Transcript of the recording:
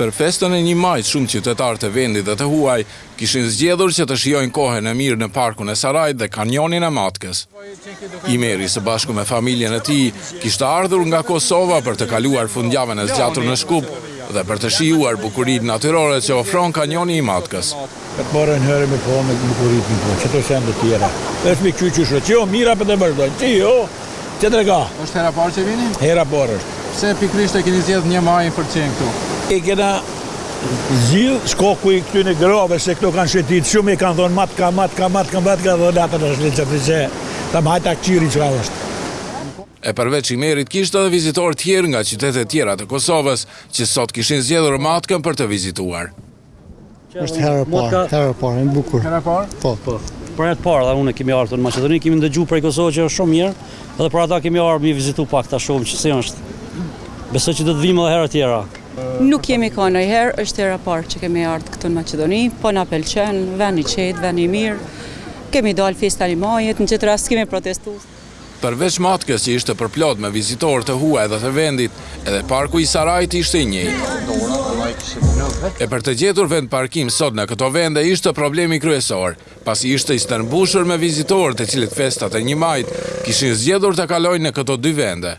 Për festën e një Majit shumë qytetarë të vendit dhe të huaj kishin zgjedhur që të shijojnë kohën e mirë në Parkun e Sarajit dhe Kanionin e Matkës. Imeri së bashku me familjen e tij kishte ardhur nga Kosova për të kaluar fundjavën e zgjatur në Shkup dhe për të shijuar bukurinë natyrore që ofron Kanioni i Matkës. E para një herë me po me të bukurit me po, qëto shenë të tjera. Êshtë me qy qyshë, që jo mira për të vazhdojnë, që jo, që të rega. Êshtë hera e parë që vini? Hera parë është. Pse pikërisht e keni zgjedhë një Majin për me qenë këtu? E kena zgjedh shkaku i këtyne grave se këto kanë shëtit shumë i kanë thonë Matka Matka Matka Matka dhe latër është linë që të që të me e këqyr çka është. E përveç Imerit kishte edhe vizitorë tjerë nga qytetet tjera të Kosovës që sot kishin zgjedhur Matkën për të vizituar. Është herë e parë, herë e parë, e bukur. Herë e parë? Po, po. Për herë të parë dhe unë kemi ardhur në Maqedoni, kemi ndëgjuar prej Kosovës që është shumë mirë, edhe për ata kemi ardhur me vizitu pak ta shohim që si është. Besoj që do të vijmë edhe herë tjera. Nuk jemi kanë herë, është herë e parë që kemi ardhur këtu në Maqedoni, po na pëlqen, ven i qetë, ven i mirë. Kemi dalë festa një Majit, në këtë rast kemi protestuar. Përveç Matkës që ishte përplot me vizitorë të huaj dhe të vendit, edhe parku i Sarajit ishte i njëjtë. E për të gjetur vend parkim sot në këto vende ishte problemi kryesor, pasi ishte i stërmbushur me vizitorë të cilët festat e një Majit kishin zgjedhur ta kalojnë në këto dy vende.